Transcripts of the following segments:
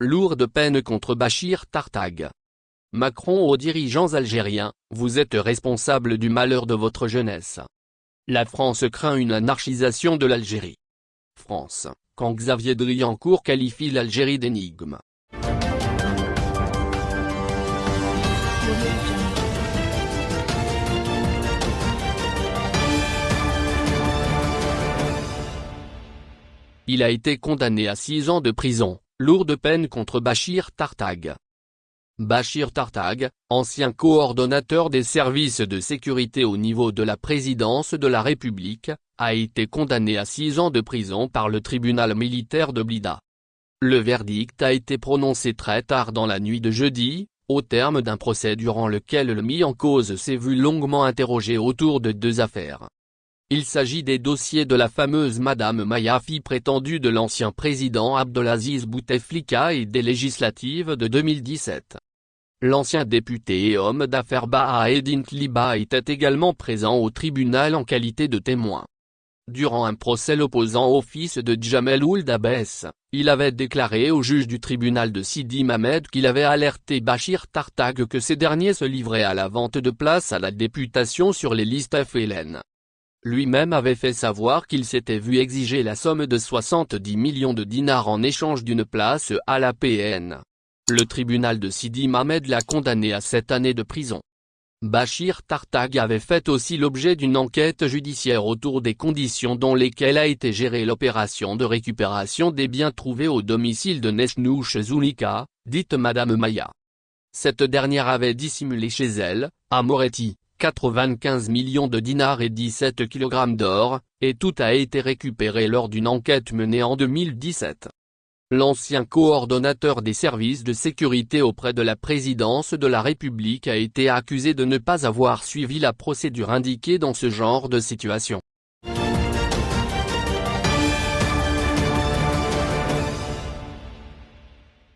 lourde peine contre Bachir Tartag. Macron aux dirigeants algériens, vous êtes responsable du malheur de votre jeunesse. La France craint une anarchisation de l'Algérie. France, quand Xavier Driancourt qualifie l'Algérie d'énigme. Il a été condamné à 6 ans de prison, lourde peine contre Bachir Tartag. Bachir Tartag, ancien coordonnateur des services de sécurité au niveau de la présidence de la République, a été condamné à 6 ans de prison par le tribunal militaire de Blida. Le verdict a été prononcé très tard dans la nuit de jeudi, au terme d'un procès durant lequel le mis en cause s'est vu longuement interrogé autour de deux affaires. Il s'agit des dossiers de la fameuse Madame Maya fille prétendue de l'ancien président Abdelaziz Bouteflika et des législatives de 2017. L'ancien député et homme d'affaires Baha Edin Tliba était également présent au tribunal en qualité de témoin. Durant un procès l'opposant au fils de Djamel Ould Abbès, il avait déclaré au juge du tribunal de Sidi Mamed qu'il avait alerté Bachir Tartag que ces derniers se livraient à la vente de places à la députation sur les listes FLN. Lui-même avait fait savoir qu'il s'était vu exiger la somme de 70 millions de dinars en échange d'une place à la PN. Le tribunal de Sidi Mamed l'a condamné à sept années de prison. Bachir Tartag avait fait aussi l'objet d'une enquête judiciaire autour des conditions dans lesquelles a été gérée l'opération de récupération des biens trouvés au domicile de Nesnouch Zulika, dite Madame Maya. Cette dernière avait dissimulé chez elle, à Moretti, 95 millions de dinars et 17 kg d'or, et tout a été récupéré lors d'une enquête menée en 2017. L'ancien coordonnateur des services de sécurité auprès de la présidence de la République a été accusé de ne pas avoir suivi la procédure indiquée dans ce genre de situation.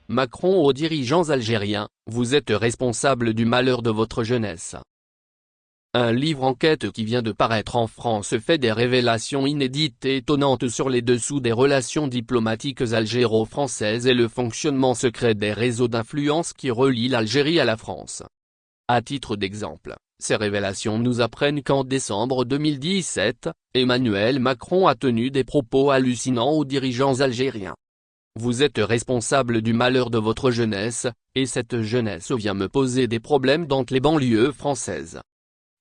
Macron aux dirigeants algériens, vous êtes responsable du malheur de votre jeunesse. Un livre enquête qui vient de paraître en France fait des révélations inédites et étonnantes sur les dessous des relations diplomatiques algéro-françaises et le fonctionnement secret des réseaux d'influence qui relient l'Algérie à la France. À titre d'exemple, ces révélations nous apprennent qu'en décembre 2017, Emmanuel Macron a tenu des propos hallucinants aux dirigeants algériens. Vous êtes responsable du malheur de votre jeunesse, et cette jeunesse vient me poser des problèmes dans les banlieues françaises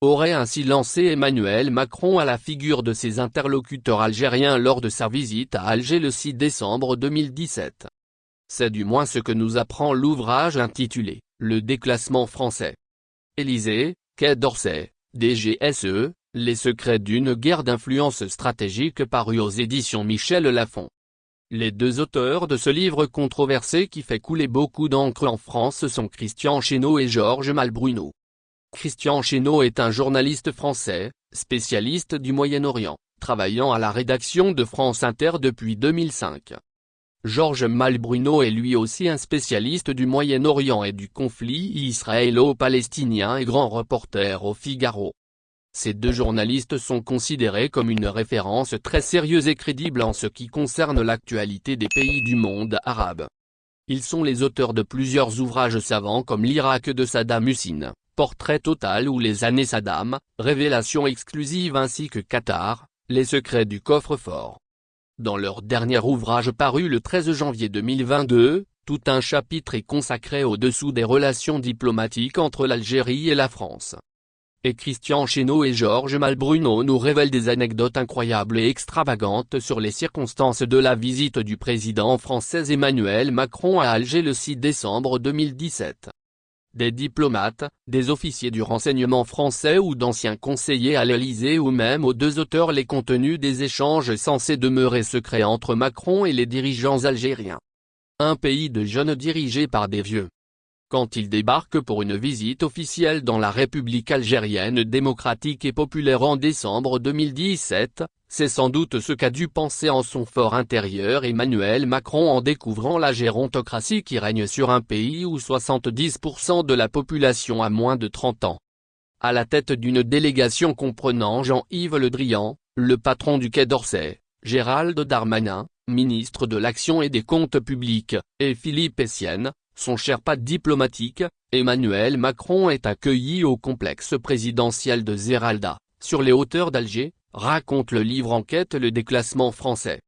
aurait ainsi lancé Emmanuel Macron à la figure de ses interlocuteurs algériens lors de sa visite à Alger le 6 décembre 2017. C'est du moins ce que nous apprend l'ouvrage intitulé « Le déclassement français ». Élysée, Quai d'Orsay, DGSE, Les secrets d'une guerre d'influence stratégique paru aux éditions Michel Lafon. Les deux auteurs de ce livre controversé qui fait couler beaucoup d'encre en France sont Christian Chesneau et Georges Malbruno. Christian Chesneau est un journaliste français, spécialiste du Moyen-Orient, travaillant à la rédaction de France Inter depuis 2005. Georges Malbruno est lui aussi un spécialiste du Moyen-Orient et du conflit israélo-palestinien et grand reporter au Figaro. Ces deux journalistes sont considérés comme une référence très sérieuse et crédible en ce qui concerne l'actualité des pays du monde arabe. Ils sont les auteurs de plusieurs ouvrages savants comme l'Irak de Saddam Hussein, Portrait total ou les années Saddam, révélation exclusive ainsi que Qatar, les secrets du coffre-fort. Dans leur dernier ouvrage paru le 13 janvier 2022, tout un chapitre est consacré au-dessous des relations diplomatiques entre l'Algérie et la France. Et Christian Chesneau et Georges Malbruno nous révèlent des anecdotes incroyables et extravagantes sur les circonstances de la visite du président français Emmanuel Macron à Alger le 6 décembre 2017 des diplomates, des officiers du renseignement français ou d'anciens conseillers à l'Elysée ou même aux deux auteurs les contenus des échanges censés demeurer secrets entre Macron et les dirigeants algériens. Un pays de jeunes dirigé par des vieux. Quand il débarque pour une visite officielle dans la République algérienne démocratique et populaire en décembre 2017, c'est sans doute ce qu'a dû penser en son fort intérieur Emmanuel Macron en découvrant la gérontocratie qui règne sur un pays où 70% de la population a moins de 30 ans. À la tête d'une délégation comprenant Jean-Yves Le Drian, le patron du Quai d'Orsay, Gérald Darmanin, ministre de l'Action et des Comptes Publics, et Philippe Essienne, son pas diplomatique, Emmanuel Macron est accueilli au complexe présidentiel de Zeralda, sur les hauteurs d'Alger, raconte le livre Enquête le déclassement français.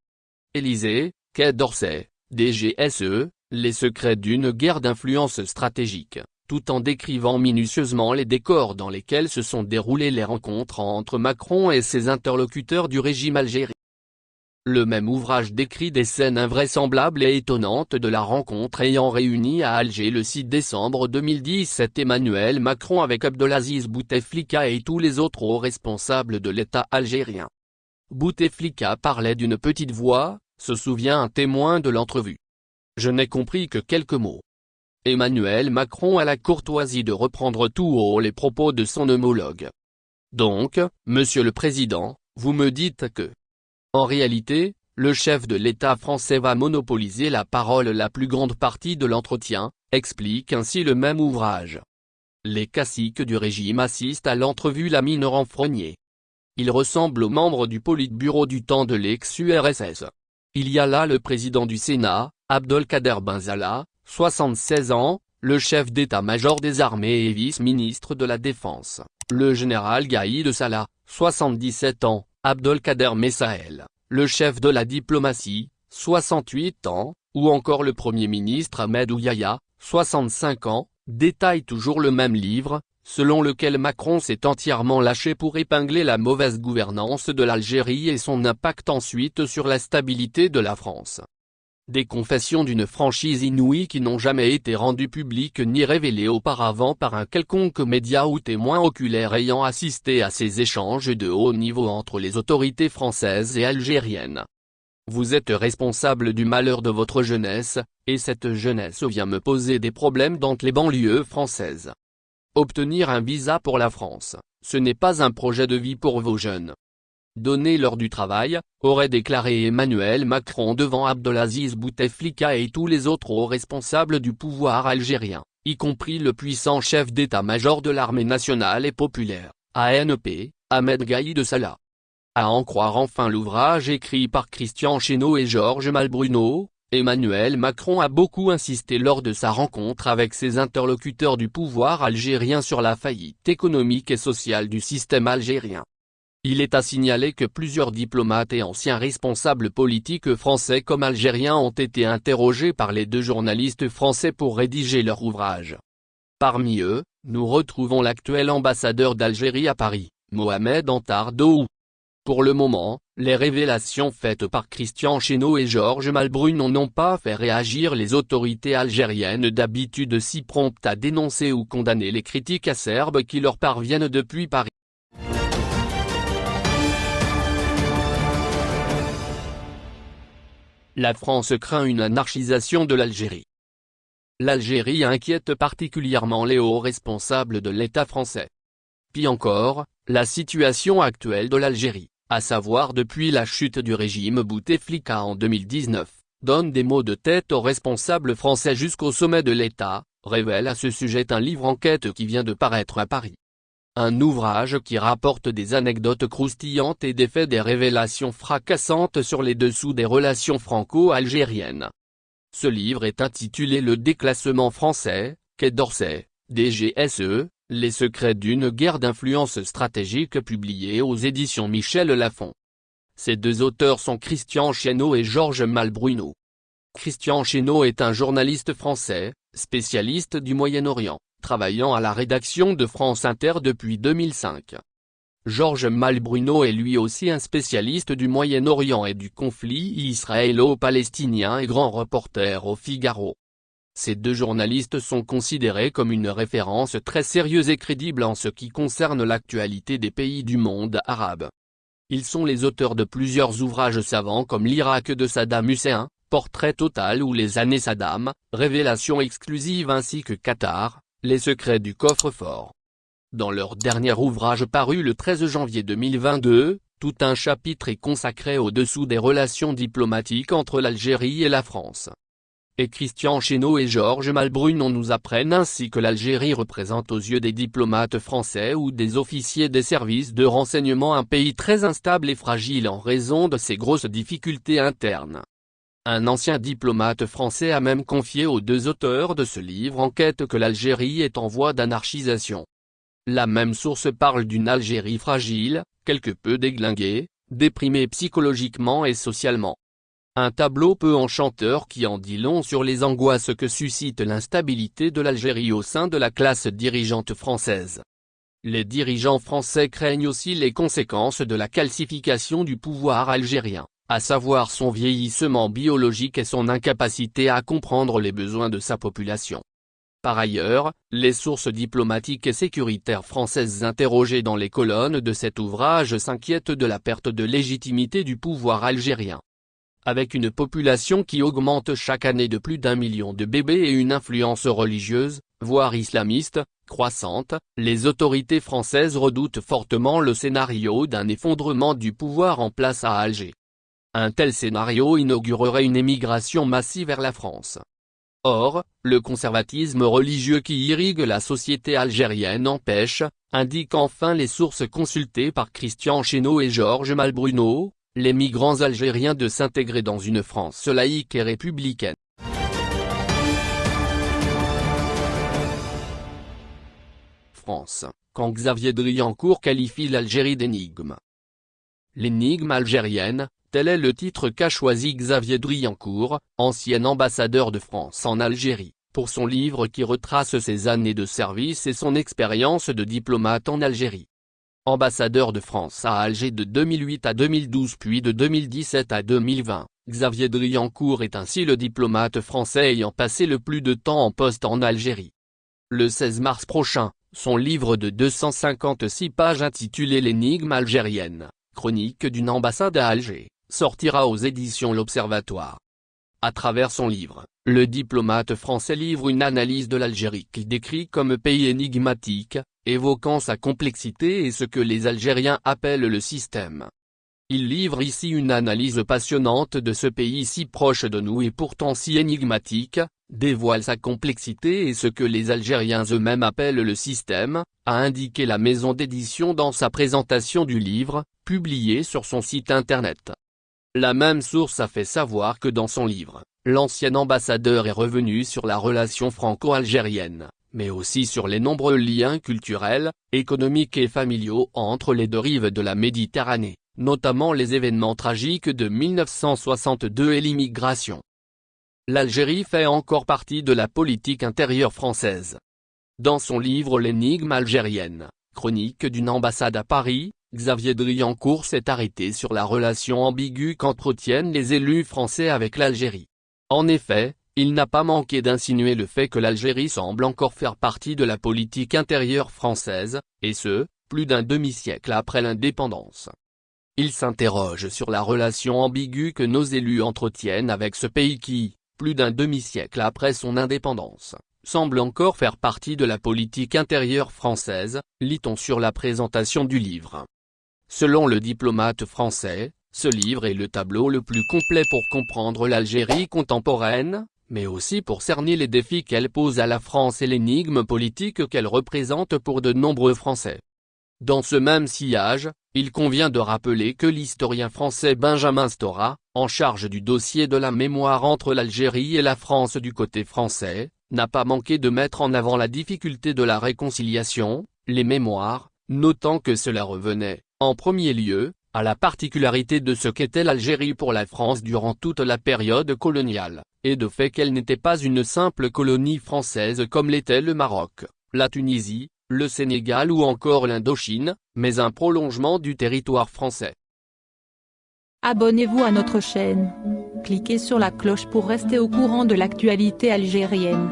Élysée, Quai d'Orsay, DGSE, les secrets d'une guerre d'influence stratégique, tout en décrivant minutieusement les décors dans lesquels se sont déroulées les rencontres entre Macron et ses interlocuteurs du régime algérien. Le même ouvrage décrit des scènes invraisemblables et étonnantes de la rencontre ayant réuni à Alger le 6 décembre 2017 Emmanuel Macron avec Abdelaziz Bouteflika et tous les autres hauts responsables de l'État algérien. Bouteflika parlait d'une petite voix, se souvient un témoin de l'entrevue. Je n'ai compris que quelques mots. Emmanuel Macron a la courtoisie de reprendre tout haut les propos de son homologue. Donc, Monsieur le Président, vous me dites que, en réalité, le chef de l'État français va monopoliser la parole la plus grande partie de l'entretien, explique ainsi le même ouvrage. Les caciques du régime assistent à l'entrevue la mine renfrognée. Il ressemble aux membres du Politburo du temps de l'ex-URSS. Il y a là le président du Sénat, Abdelkader Benzala, 76 ans, le chef d'état-major des armées et vice-ministre de la Défense, le général Gaïd Salah, 77 ans, Abdelkader Messael, le chef de la diplomatie, 68 ans, ou encore le Premier ministre Ahmed Ouyaya, 65 ans, détaille toujours le même livre, selon lequel Macron s'est entièrement lâché pour épingler la mauvaise gouvernance de l'Algérie et son impact ensuite sur la stabilité de la France. Des confessions d'une franchise inouïe qui n'ont jamais été rendues publiques ni révélées auparavant par un quelconque média ou témoin oculaire ayant assisté à ces échanges de haut niveau entre les autorités françaises et algériennes. Vous êtes responsable du malheur de votre jeunesse, et cette jeunesse vient me poser des problèmes dans les banlieues françaises. Obtenir un visa pour la France, ce n'est pas un projet de vie pour vos jeunes donné lors du travail, aurait déclaré Emmanuel Macron devant Abdelaziz Bouteflika et tous les autres hauts responsables du pouvoir algérien, y compris le puissant chef d'état-major de l'armée nationale et populaire, ANP, Ahmed Gaïd Salah. À en croire enfin l'ouvrage écrit par Christian Chesneau et Georges Malbruno, Emmanuel Macron a beaucoup insisté lors de sa rencontre avec ses interlocuteurs du pouvoir algérien sur la faillite économique et sociale du système algérien. Il est à signaler que plusieurs diplomates et anciens responsables politiques français comme algériens ont été interrogés par les deux journalistes français pour rédiger leur ouvrage. Parmi eux, nous retrouvons l'actuel ambassadeur d'Algérie à Paris, Mohamed Antardou. Pour le moment, les révélations faites par Christian Chesneau et Georges Malbrun n'ont pas fait réagir les autorités algériennes d'habitude si promptes à dénoncer ou condamner les critiques acerbes qui leur parviennent depuis Paris. La France craint une anarchisation de l'Algérie. L'Algérie inquiète particulièrement les hauts responsables de l'État français. Puis encore, la situation actuelle de l'Algérie, à savoir depuis la chute du régime Bouteflika en 2019, donne des mots de tête aux responsables français jusqu'au sommet de l'État, révèle à ce sujet un livre enquête qui vient de paraître à Paris. Un ouvrage qui rapporte des anecdotes croustillantes et des faits des révélations fracassantes sur les dessous des relations franco-algériennes. Ce livre est intitulé Le déclassement français, Quai d'Orsay, DGSE, les secrets d'une guerre d'influence stratégique publié aux éditions Michel Lafon. Ces deux auteurs sont Christian Chesneau et Georges Malbruno. Christian Chesneau est un journaliste français, spécialiste du Moyen-Orient travaillant à la rédaction de France Inter depuis 2005. Georges Malbruno est lui aussi un spécialiste du Moyen-Orient et du conflit israélo-palestinien et grand reporter au Figaro. Ces deux journalistes sont considérés comme une référence très sérieuse et crédible en ce qui concerne l'actualité des pays du monde arabe. Ils sont les auteurs de plusieurs ouvrages savants comme l'Irak de Saddam Hussein, Portrait total ou Les années Saddam, Révélation exclusive ainsi que Qatar, les secrets du coffre-fort. Dans leur dernier ouvrage paru le 13 janvier 2022, tout un chapitre est consacré au-dessous des relations diplomatiques entre l'Algérie et la France. et Christian Chesneau et Georges Malbrunon nous apprennent ainsi que l'Algérie représente aux yeux des diplomates français ou des officiers des services de renseignement un pays très instable et fragile en raison de ses grosses difficultés internes. Un ancien diplomate français a même confié aux deux auteurs de ce livre enquête que l'Algérie est en voie d'anarchisation. La même source parle d'une Algérie fragile, quelque peu déglinguée, déprimée psychologiquement et socialement. Un tableau peu enchanteur qui en dit long sur les angoisses que suscite l'instabilité de l'Algérie au sein de la classe dirigeante française. Les dirigeants français craignent aussi les conséquences de la calcification du pouvoir algérien, à savoir son vieillissement biologique et son incapacité à comprendre les besoins de sa population. Par ailleurs, les sources diplomatiques et sécuritaires françaises interrogées dans les colonnes de cet ouvrage s'inquiètent de la perte de légitimité du pouvoir algérien avec une population qui augmente chaque année de plus d'un million de bébés et une influence religieuse, voire islamiste, croissante, les autorités françaises redoutent fortement le scénario d'un effondrement du pouvoir en place à Alger. Un tel scénario inaugurerait une émigration massive vers la France. Or, le conservatisme religieux qui irrigue la société algérienne empêche, indiquent enfin les sources consultées par Christian Chesneau et Georges Malbruno, les migrants algériens de s'intégrer dans une France laïque et républicaine. France, quand Xavier Driancourt qualifie l'Algérie d'énigme. L'énigme algérienne, tel est le titre qu'a choisi Xavier Driancourt, ancien ambassadeur de France en Algérie, pour son livre qui retrace ses années de service et son expérience de diplomate en Algérie ambassadeur de France à Alger de 2008 à 2012 puis de 2017 à 2020, Xavier Driancourt est ainsi le diplomate français ayant passé le plus de temps en poste en Algérie. Le 16 mars prochain, son livre de 256 pages intitulé L'énigme algérienne, chronique d'une ambassade à Alger, sortira aux éditions L'Observatoire. À travers son livre, le diplomate français livre une analyse de l'Algérie qu'il décrit comme pays énigmatique, évoquant sa complexité et ce que les Algériens appellent le système. Il livre ici une analyse passionnante de ce pays si proche de nous et pourtant si énigmatique, dévoile sa complexité et ce que les Algériens eux-mêmes appellent le système, a indiqué la maison d'édition dans sa présentation du livre, publié sur son site internet. La même source a fait savoir que dans son livre, l'ancien ambassadeur est revenu sur la relation franco-algérienne, mais aussi sur les nombreux liens culturels, économiques et familiaux entre les deux rives de la Méditerranée, notamment les événements tragiques de 1962 et l'immigration. L'Algérie fait encore partie de la politique intérieure française. Dans son livre L'énigme algérienne, chronique d'une ambassade à Paris, Xavier Driancourt s'est arrêté sur la relation ambiguë qu'entretiennent les élus français avec l'Algérie. En effet, il n'a pas manqué d'insinuer le fait que l'Algérie semble encore faire partie de la politique intérieure française, et ce, plus d'un demi-siècle après l'indépendance. Il s'interroge sur la relation ambiguë que nos élus entretiennent avec ce pays qui, plus d'un demi-siècle après son indépendance, semble encore faire partie de la politique intérieure française, lit-on sur la présentation du livre. Selon le diplomate français, ce livre est le tableau le plus complet pour comprendre l'Algérie contemporaine, mais aussi pour cerner les défis qu'elle pose à la France et l'énigme politique qu'elle représente pour de nombreux Français. Dans ce même sillage, il convient de rappeler que l'historien français Benjamin Stora, en charge du dossier de la mémoire entre l'Algérie et la France du côté français, n'a pas manqué de mettre en avant la difficulté de la réconciliation, les mémoires, notant que cela revenait, en premier lieu, à la particularité de ce qu'était l'Algérie pour la France durant toute la période coloniale, et de fait qu'elle n'était pas une simple colonie française comme l'était le Maroc, la Tunisie, le Sénégal ou encore l'Indochine, mais un prolongement du territoire français. Abonnez-vous à notre chaîne. Cliquez sur la cloche pour rester au courant de l'actualité algérienne.